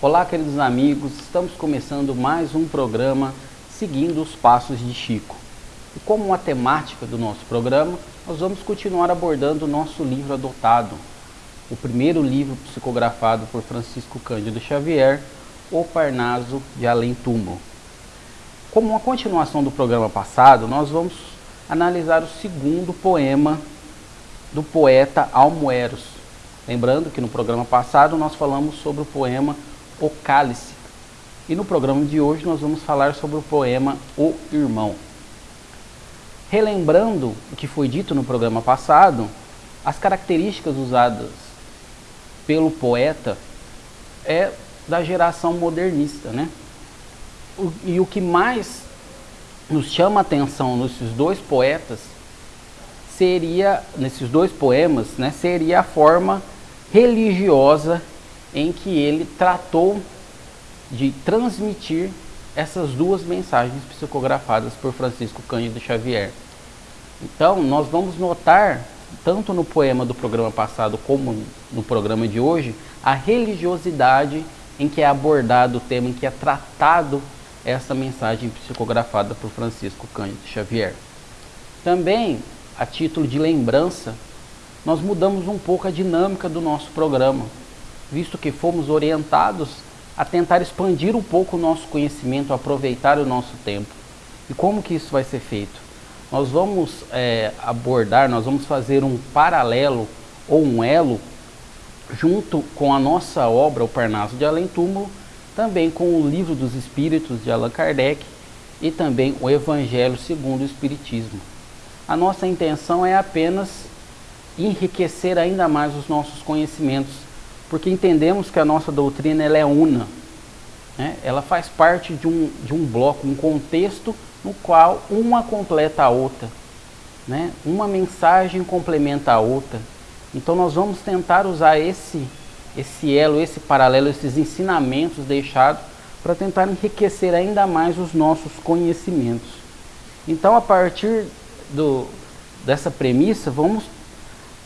Olá, queridos amigos, estamos começando mais um programa seguindo os passos de Chico. E como uma temática do nosso programa, nós vamos continuar abordando o nosso livro adotado, o primeiro livro psicografado por Francisco Cândido Xavier, O Parnaso de Além Túmulo. Como uma continuação do programa passado, nós vamos analisar o segundo poema do poeta Almoeros. Lembrando que no programa passado nós falamos sobre o poema O Cálice. E no programa de hoje nós vamos falar sobre o poema O Irmão. Relembrando o que foi dito no programa passado, as características usadas pelo poeta é da geração modernista, né? E o que mais nos chama a atenção nesses dois poetas seria, nesses dois poemas, né, seria a forma religiosa em que ele tratou de transmitir essas duas mensagens psicografadas por Francisco Cândido Xavier. Então, nós vamos notar, tanto no poema do programa passado como no programa de hoje, a religiosidade em que é abordado o tema, em que é tratado essa mensagem psicografada por Francisco Cândido Xavier. Também, a título de lembrança, nós mudamos um pouco a dinâmica do nosso programa, visto que fomos orientados a tentar expandir um pouco o nosso conhecimento, aproveitar o nosso tempo. E como que isso vai ser feito? Nós vamos é, abordar, nós vamos fazer um paralelo ou um elo junto com a nossa obra, O Parnaso de Além Túmulo, também com o Livro dos Espíritos de Allan Kardec e também o Evangelho segundo o Espiritismo. A nossa intenção é apenas enriquecer ainda mais os nossos conhecimentos, porque entendemos que a nossa doutrina ela é una, né? ela faz parte de um, de um bloco, um contexto no qual uma completa a outra, né? uma mensagem complementa a outra. Então nós vamos tentar usar esse esse elo, esse paralelo, esses ensinamentos deixados para tentar enriquecer ainda mais os nossos conhecimentos. Então, a partir do, dessa premissa, vamos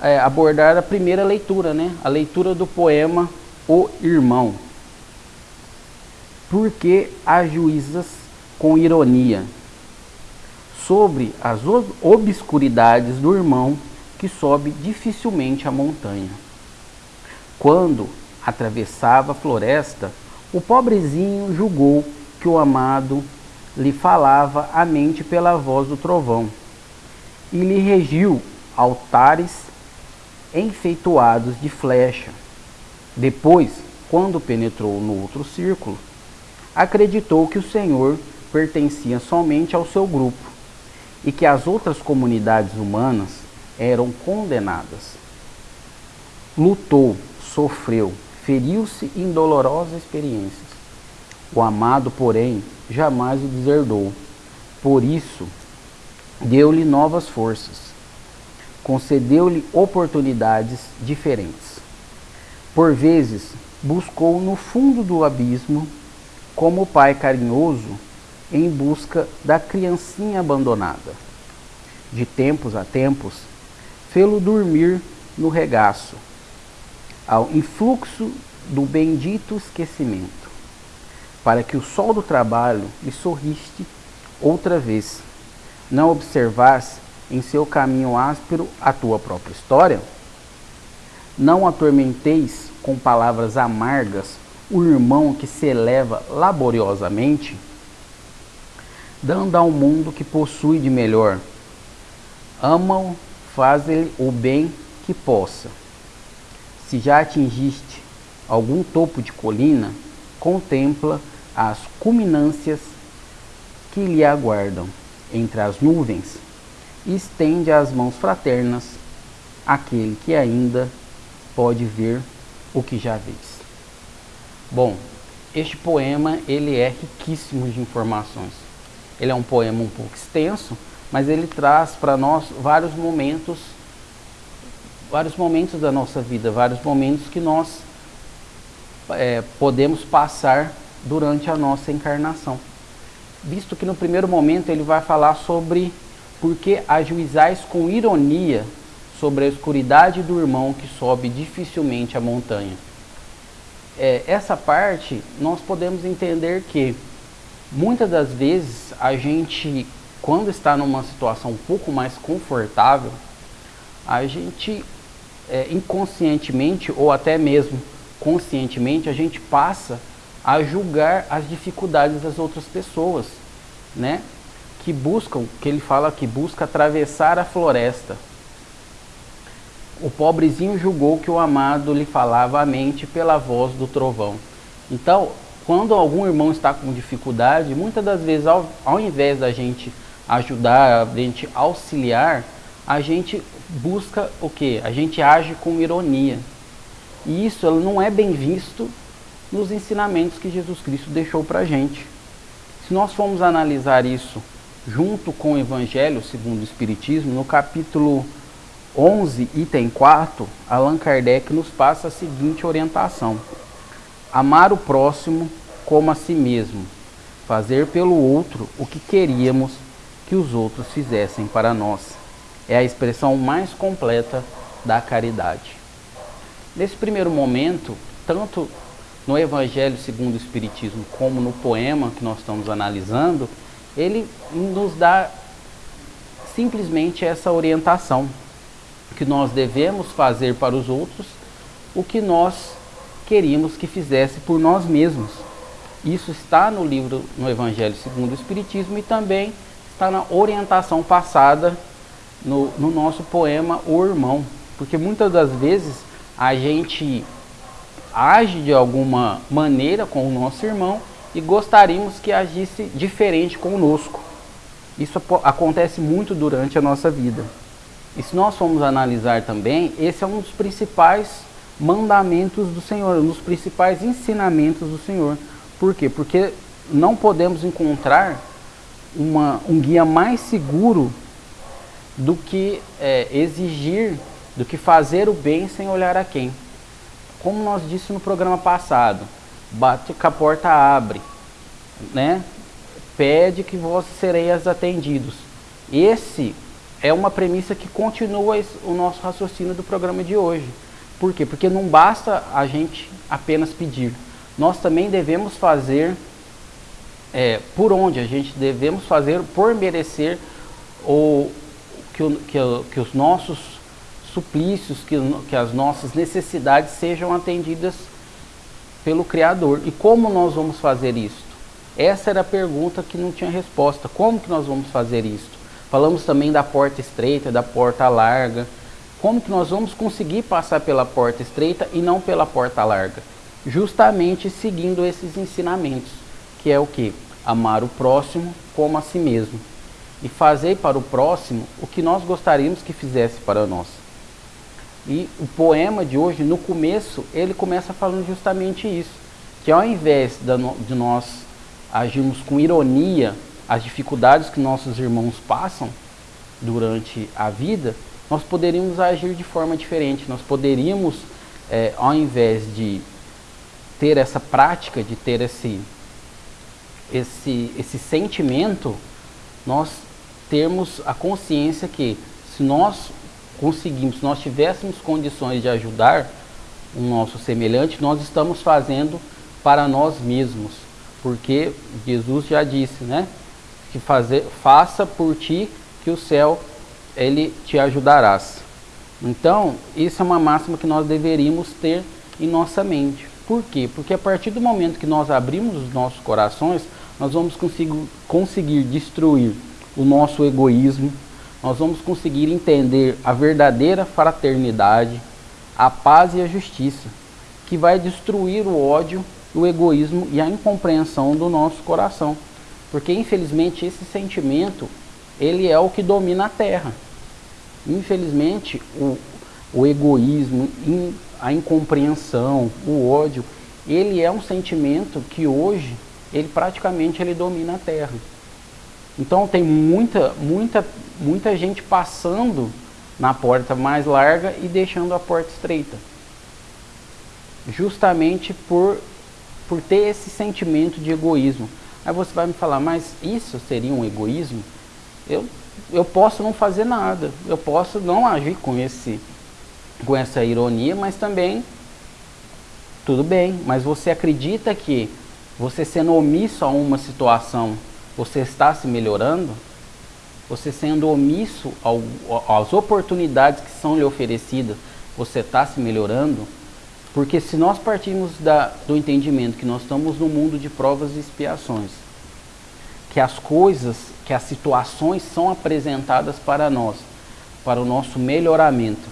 é, abordar a primeira leitura, né? a leitura do poema O Irmão. Porque ajuizas com ironia sobre as obscuridades do irmão que sobe dificilmente a montanha. Quando atravessava a floresta, o pobrezinho julgou que o amado lhe falava a mente pela voz do trovão e lhe regiu altares enfeitoados de flecha. Depois, quando penetrou no outro círculo, acreditou que o Senhor pertencia somente ao seu grupo e que as outras comunidades humanas eram condenadas. Lutou sofreu, feriu-se em dolorosas experiências. O amado, porém, jamais o deserdou. Por isso, deu-lhe novas forças, concedeu-lhe oportunidades diferentes. Por vezes, buscou no fundo do abismo, como o pai carinhoso, em busca da criancinha abandonada. De tempos a tempos, fê-lo dormir no regaço, ao influxo do bendito esquecimento, para que o sol do trabalho lhe sorriste outra vez, não observasse em seu caminho áspero a tua própria história? Não atormenteis com palavras amargas o irmão que se eleva laboriosamente, dando ao mundo que possui de melhor. Ama-o, faz-lhe o bem que possa se já atingiste algum topo de colina, contempla as culminâncias que lhe aguardam entre as nuvens estende as mãos fraternas àquele que ainda pode ver o que já vês. Bom, este poema ele é riquíssimo de informações. Ele é um poema um pouco extenso, mas ele traz para nós vários momentos vários momentos da nossa vida, vários momentos que nós é, podemos passar durante a nossa encarnação. Visto que no primeiro momento ele vai falar sobre por que ajuizais com ironia sobre a escuridade do irmão que sobe dificilmente a montanha. é, essa parte nós podemos entender que muitas das vezes a gente, quando está numa situação um pouco mais confortável, a gente é, inconscientemente ou até mesmo conscientemente a gente passa a julgar as dificuldades das outras pessoas, né? Que buscam, que ele fala que busca atravessar a floresta. O pobrezinho julgou que o amado lhe falava a mente pela voz do trovão. Então, quando algum irmão está com dificuldade, muitas das vezes, ao, ao invés da gente ajudar, a gente auxiliar, a gente busca o que? A gente age com ironia. E isso não é bem visto nos ensinamentos que Jesus Cristo deixou para a gente. Se nós formos analisar isso junto com o Evangelho segundo o Espiritismo, no capítulo 11, item 4, Allan Kardec nos passa a seguinte orientação: Amar o próximo como a si mesmo, fazer pelo outro o que queríamos que os outros fizessem para nós. É a expressão mais completa da caridade. Nesse primeiro momento, tanto no Evangelho segundo o Espiritismo como no poema que nós estamos analisando, ele nos dá simplesmente essa orientação que nós devemos fazer para os outros o que nós queríamos que fizesse por nós mesmos. Isso está no livro no Evangelho segundo o Espiritismo e também está na orientação passada no, no nosso poema O Irmão, porque muitas das vezes a gente age de alguma maneira com o nosso irmão e gostaríamos que agisse diferente conosco. Isso acontece muito durante a nossa vida. E se nós formos analisar também, esse é um dos principais mandamentos do Senhor, um dos principais ensinamentos do Senhor. Por quê? Porque não podemos encontrar uma, um guia mais seguro do que é, exigir, do que fazer o bem sem olhar a quem. Como nós disse no programa passado, bate que a porta abre, né? Pede que vós sereis atendidos. Esse é uma premissa que continua o nosso raciocínio do programa de hoje. Por quê? Porque não basta a gente apenas pedir. Nós também devemos fazer é, por onde a gente devemos fazer por merecer ou que, que, que os nossos suplícios, que, que as nossas necessidades sejam atendidas pelo Criador. E como nós vamos fazer isto? Essa era a pergunta que não tinha resposta. Como que nós vamos fazer isto? Falamos também da porta estreita, da porta larga. Como que nós vamos conseguir passar pela porta estreita e não pela porta larga? Justamente seguindo esses ensinamentos, que é o que? Amar o próximo como a si mesmo. E fazer para o próximo o que nós gostaríamos que fizesse para nós. E o poema de hoje, no começo, ele começa falando justamente isso. Que ao invés de nós agirmos com ironia as dificuldades que nossos irmãos passam durante a vida, nós poderíamos agir de forma diferente. Nós poderíamos, é, ao invés de ter essa prática, de ter esse, esse, esse sentimento, nós termos a consciência que se nós conseguimos, se nós tivéssemos condições de ajudar o nosso semelhante, nós estamos fazendo para nós mesmos, porque Jesus já disse, né, que fazer, faça por ti que o céu ele te ajudarás. Então, isso é uma máxima que nós deveríamos ter em nossa mente. Por quê? Porque a partir do momento que nós abrimos os nossos corações, nós vamos conseguir, conseguir destruir o nosso egoísmo, nós vamos conseguir entender a verdadeira fraternidade, a paz e a justiça, que vai destruir o ódio, o egoísmo e a incompreensão do nosso coração. Porque infelizmente esse sentimento, ele é o que domina a terra. Infelizmente, o, o egoísmo, a incompreensão, o ódio, ele é um sentimento que hoje, ele praticamente ele domina a terra. Então tem muita, muita, muita gente passando na porta mais larga e deixando a porta estreita. Justamente por, por ter esse sentimento de egoísmo. Aí você vai me falar, mas isso seria um egoísmo? Eu, eu posso não fazer nada, eu posso não agir com, esse, com essa ironia, mas também Tudo bem, mas você acredita que você sendo omisso a uma situação, você está se melhorando? Você sendo omisso ao, às oportunidades que são lhe oferecidas, você está se melhorando? Porque se nós partimos da, do entendimento que nós estamos no mundo de provas e expiações, que as coisas, que as situações são apresentadas para nós, para o nosso melhoramento,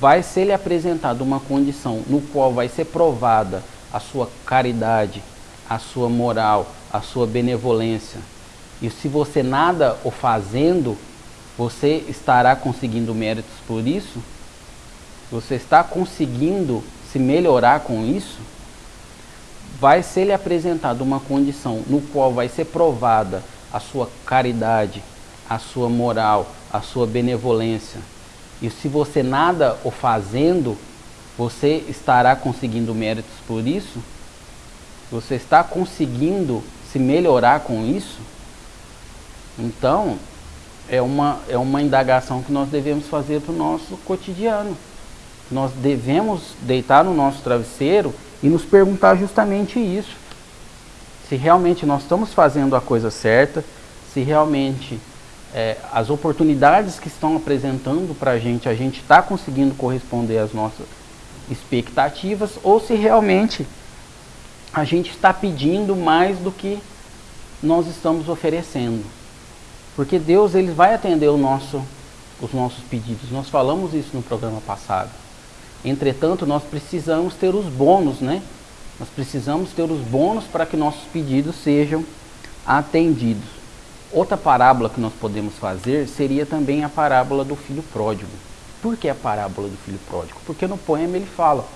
vai ser lhe apresentada uma condição no qual vai ser provada a sua caridade, a sua moral, a sua benevolência. E se você nada o fazendo, você estará conseguindo méritos por isso? Você está conseguindo se melhorar com isso? Vai ser lhe apresentada uma condição no qual vai ser provada a sua caridade, a sua moral, a sua benevolência. E se você nada o fazendo, você estará conseguindo méritos por isso? Você está conseguindo se melhorar com isso? Então, é uma, é uma indagação que nós devemos fazer para o nosso cotidiano. Nós devemos deitar no nosso travesseiro e nos perguntar justamente isso. Se realmente nós estamos fazendo a coisa certa, se realmente é, as oportunidades que estão apresentando para a gente, a gente está conseguindo corresponder às nossas expectativas, ou se realmente a gente está pedindo mais do que nós estamos oferecendo. Porque Deus ele vai atender o nosso, os nossos pedidos. Nós falamos isso no programa passado. Entretanto, nós precisamos ter os bônus, né? Nós precisamos ter os bônus para que nossos pedidos sejam atendidos. Outra parábola que nós podemos fazer seria também a parábola do filho pródigo. Por que a parábola do filho pródigo? Porque no poema ele fala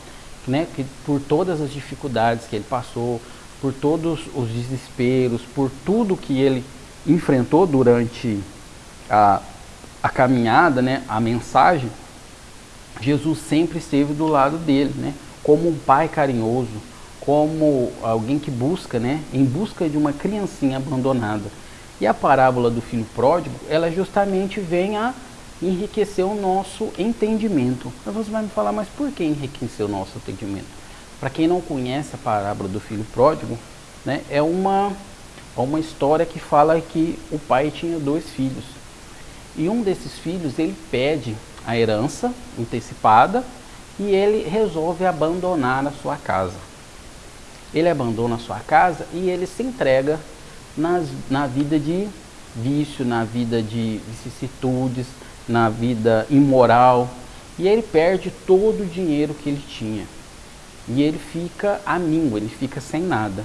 né, que por todas as dificuldades que ele passou, por todos os desesperos, por tudo que ele enfrentou durante a, a caminhada, né, a mensagem, Jesus sempre esteve do lado dele, né? Como um pai carinhoso, como alguém que busca, né? Em busca de uma criancinha abandonada. E a parábola do filho pródigo, ela justamente vem a enriquecer o nosso entendimento. Mas você vai me falar, mas por que enriquecer o nosso entendimento? Para quem não conhece a parábola do filho pródigo, né? É uma, é uma história que fala que o pai tinha dois filhos. E um desses filhos, ele pede a herança antecipada e ele resolve abandonar a sua casa. Ele abandona a sua casa e ele se entrega nas, na vida de vício, na vida de vicissitudes, na vida imoral. E ele perde todo o dinheiro que ele tinha. E ele fica amínguo, ele fica sem nada.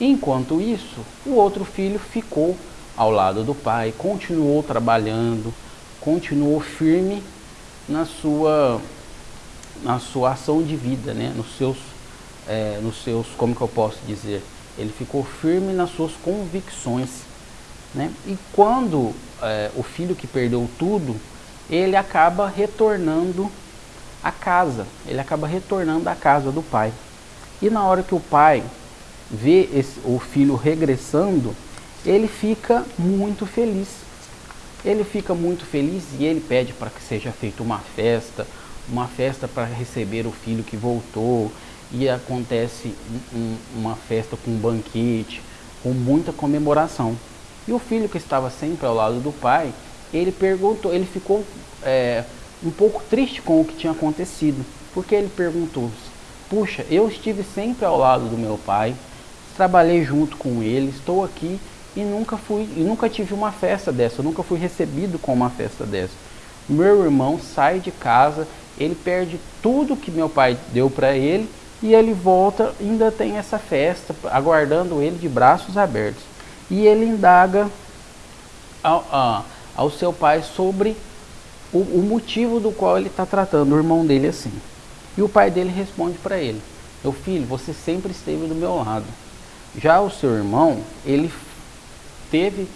Enquanto isso, o outro filho ficou ao lado do pai, continuou trabalhando, continuou firme na sua, na sua ação de vida, né? nos, seus, é, nos seus, como que eu posso dizer, ele ficou firme nas suas convicções. Né? E quando é, o filho que perdeu tudo, ele acaba retornando à casa, ele acaba retornando à casa do pai. E na hora que o pai vê esse, o filho regressando, ele fica muito feliz ele fica muito feliz e ele pede para que seja feita uma festa, uma festa para receber o filho que voltou, e acontece um, uma festa com um banquete, com muita comemoração. E o filho que estava sempre ao lado do pai, ele perguntou, ele ficou é, um pouco triste com o que tinha acontecido, porque ele perguntou: Puxa, eu estive sempre ao lado do meu pai, trabalhei junto com ele, estou aqui e nunca fui e nunca tive uma festa dessa, nunca fui recebido com uma festa dessa. Meu irmão sai de casa, ele perde tudo que meu pai deu para ele e ele volta, ainda tem essa festa aguardando ele de braços abertos. E ele indaga ao, ao, ao seu pai sobre o, o motivo do qual ele está tratando o irmão dele assim. E o pai dele responde para ele: Meu filho, você sempre esteve do meu lado. Já o seu irmão, ele teve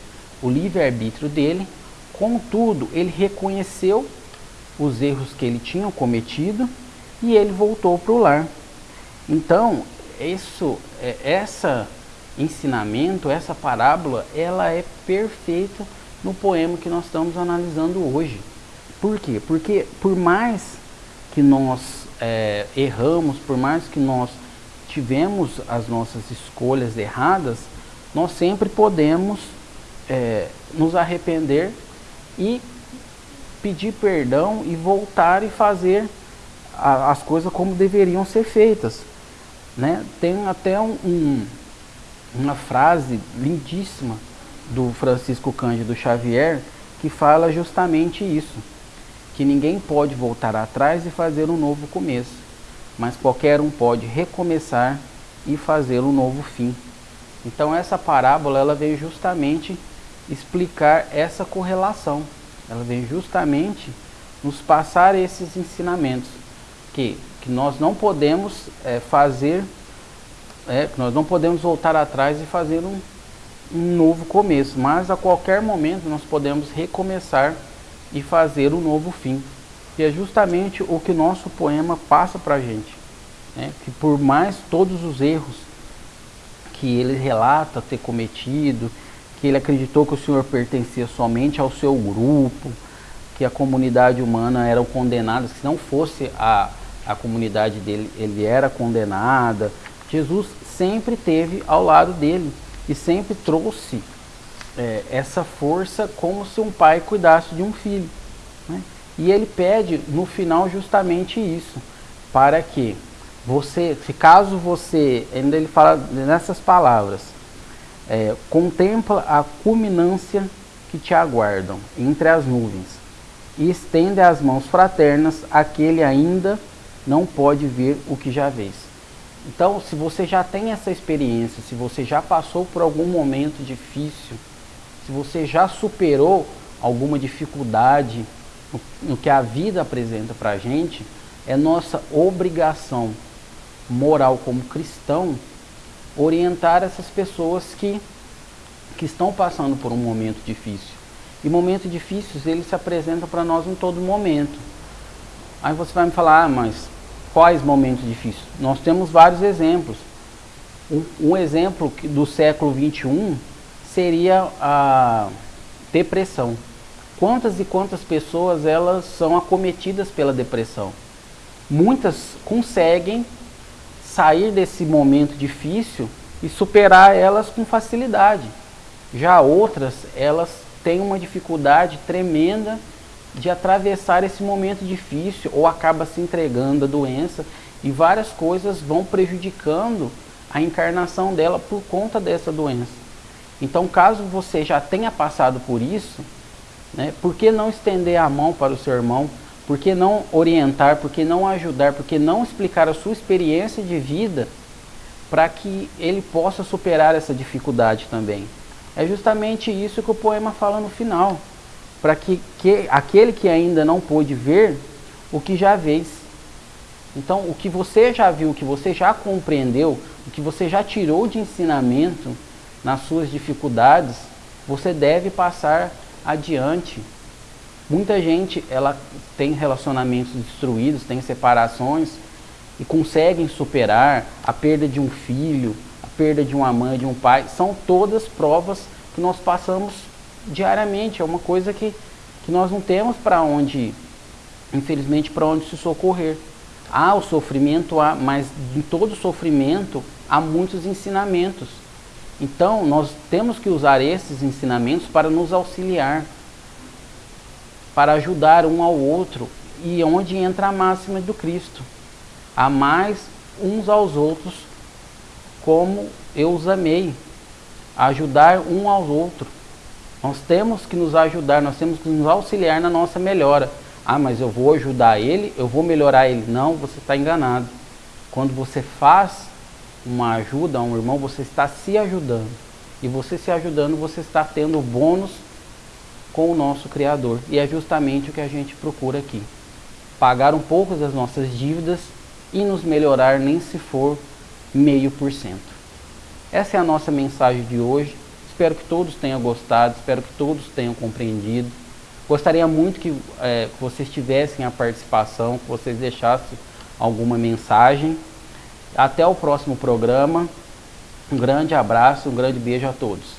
o livre-arbítrio dele, contudo, ele reconheceu os erros que ele tinha cometido e ele voltou para o lar. Então, isso, é, essa ensinamento, essa parábola, ela é perfeita no poema que nós estamos analisando hoje. Por quê? Porque por mais que nós é, erramos, por mais que nós tivemos as nossas escolhas erradas, nós sempre podemos é, nos arrepender e pedir perdão e voltar e fazer a, as coisas como deveriam ser feitas. Né? Tem até um, um, uma frase lindíssima do Francisco Cândido Xavier que fala justamente isso, que ninguém pode voltar atrás e fazer um novo começo, mas qualquer um pode recomeçar e fazer um novo fim. Então essa parábola ela veio justamente explicar essa correlação. Ela vem justamente nos passar esses ensinamentos que, que nós não podemos é, fazer, é, nós não podemos voltar atrás e fazer um, um novo começo, mas a qualquer momento nós podemos recomeçar e fazer um novo fim. E é justamente o que nosso poema passa para a gente. Né? Que por mais todos os erros que ele relata ter cometido, que ele acreditou que o Senhor pertencia somente ao seu grupo, que a comunidade humana era condenada, se não fosse a, a comunidade dele, ele era condenada. Jesus sempre teve ao lado dele e sempre trouxe é, essa força como se um pai cuidasse de um filho. Né? E ele pede no final justamente isso, para que você, se caso você, ainda ele fala nessas palavras, é, contempla a culminância que te aguardam entre as nuvens e estende as mãos fraternas àquele ainda não pode ver o que já vês. Então, se você já tem essa experiência, se você já passou por algum momento difícil, se você já superou alguma dificuldade no, no que a vida apresenta para a gente, é nossa obrigação moral como cristão orientar essas pessoas que, que estão passando por um momento difícil. E momentos difíceis, eles se apresentam para nós em todo momento. Aí você vai me falar, ah, mas quais momentos difíceis? Nós temos vários exemplos. Um, um exemplo do século 21 seria a depressão. Quantas e quantas pessoas elas são acometidas pela depressão? Muitas conseguem sair desse momento difícil e superar elas com facilidade. Já outras, elas têm uma dificuldade tremenda de atravessar esse momento difícil ou acaba se entregando à doença e várias coisas vão prejudicando a encarnação dela por conta dessa doença. Então, caso você já tenha passado por isso, né, por que não estender a mão para o seu irmão? Por que não orientar? Por que não ajudar? Por que não explicar a sua experiência de vida para que ele possa superar essa dificuldade também? É justamente isso que o poema fala no final. Para que, que aquele que ainda não pôde ver, o que já vês. Então, o que você já viu, o que você já compreendeu, o que você já tirou de ensinamento nas suas dificuldades, você deve passar adiante Muita gente ela tem relacionamentos destruídos, tem separações e conseguem superar a perda de um filho, a perda de uma mãe, de um pai. São todas provas que nós passamos diariamente. É uma coisa que, que nós não temos para onde, infelizmente, para onde se socorrer. Há o sofrimento, há, mas em todo sofrimento há muitos ensinamentos. Então, nós temos que usar esses ensinamentos para nos auxiliar para ajudar um ao outro e onde entra a máxima do Cristo. mais uns aos outros como eu os amei. Ajudar um ao outro. Nós temos que nos ajudar, nós temos que nos auxiliar na nossa melhora. Ah, mas eu vou ajudar ele, eu vou melhorar ele. Não, você está enganado. Quando você faz uma ajuda a um irmão, você está se ajudando. E você se ajudando, você está tendo bônus com o nosso Criador. E é justamente o que a gente procura aqui. Pagar um pouco das nossas dívidas e nos melhorar nem se for meio por cento. Essa é a nossa mensagem de hoje. Espero que todos tenham gostado, espero que todos tenham compreendido. Gostaria muito que, é, vocês tivessem a participação, que vocês deixassem alguma mensagem. Até o próximo programa. Um grande abraço, um grande beijo a todos.